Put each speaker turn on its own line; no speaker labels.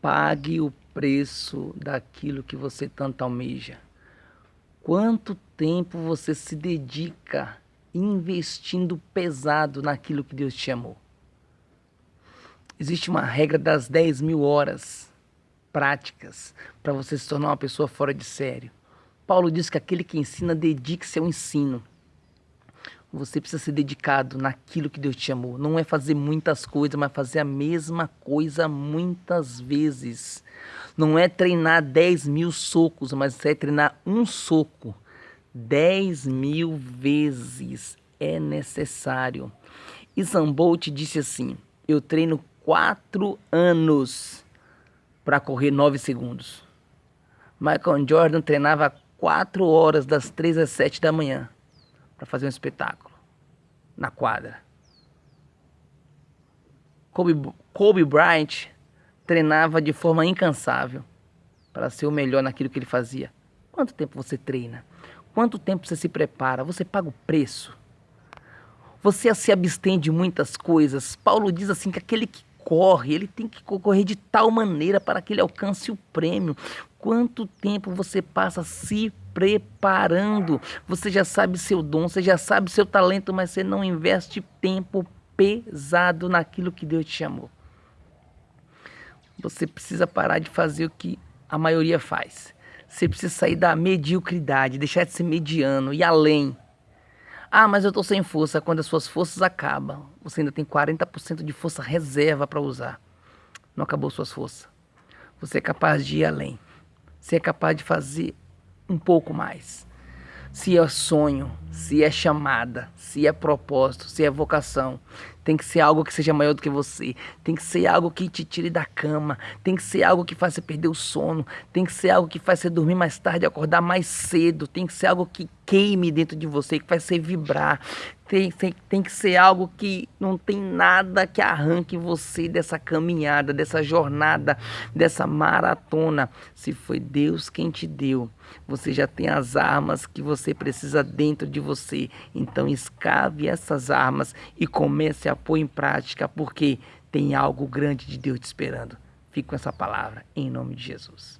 Pague o preço daquilo que você tanto almeja. Quanto tempo você se dedica investindo pesado naquilo que Deus te chamou? Existe uma regra das 10 mil horas práticas para você se tornar uma pessoa fora de sério. Paulo diz que aquele que ensina dedique-se ao ensino. Você precisa ser dedicado naquilo que Deus te chamou. Não é fazer muitas coisas, mas fazer a mesma coisa muitas vezes. Não é treinar 10 mil socos, mas é treinar um soco 10 mil vezes. É necessário. E Zambolt disse assim: Eu treino quatro anos para correr 9 segundos. Michael Jordan treinava 4 horas das 3 às 7 da manhã para fazer um espetáculo na quadra. Kobe, Kobe Bryant treinava de forma incansável para ser o melhor naquilo que ele fazia. Quanto tempo você treina? Quanto tempo você se prepara? Você paga o preço? Você se abstém de muitas coisas. Paulo diz assim que aquele que corre, ele tem que correr de tal maneira para que ele alcance o prêmio. Quanto tempo você passa se preparando? Você já sabe seu dom, você já sabe seu talento, mas você não investe tempo pesado naquilo que Deus te chamou. Você precisa parar de fazer o que a maioria faz. Você precisa sair da mediocridade, deixar de ser mediano e além. Ah, mas eu estou sem força. Quando as suas forças acabam, você ainda tem 40% de força reserva para usar. Não acabou suas forças. Você é capaz de ir além. Você é capaz de fazer um pouco mais. Se é sonho, se é chamada, se é propósito, se é vocação, tem que ser algo que seja maior do que você, tem que ser algo que te tire da cama, tem que ser algo que faça você perder o sono, tem que ser algo que faça você dormir mais tarde, acordar mais cedo, tem que ser algo que queime dentro de você, que faz você vibrar, tem, tem, tem que ser algo que não tem nada que arranque você dessa caminhada, dessa jornada, dessa maratona. Se foi Deus quem te deu, você já tem as armas que você precisa dentro de você. Então escave essas armas e comece a pôr em prática, porque tem algo grande de Deus te esperando. Fique com essa palavra, em nome de Jesus.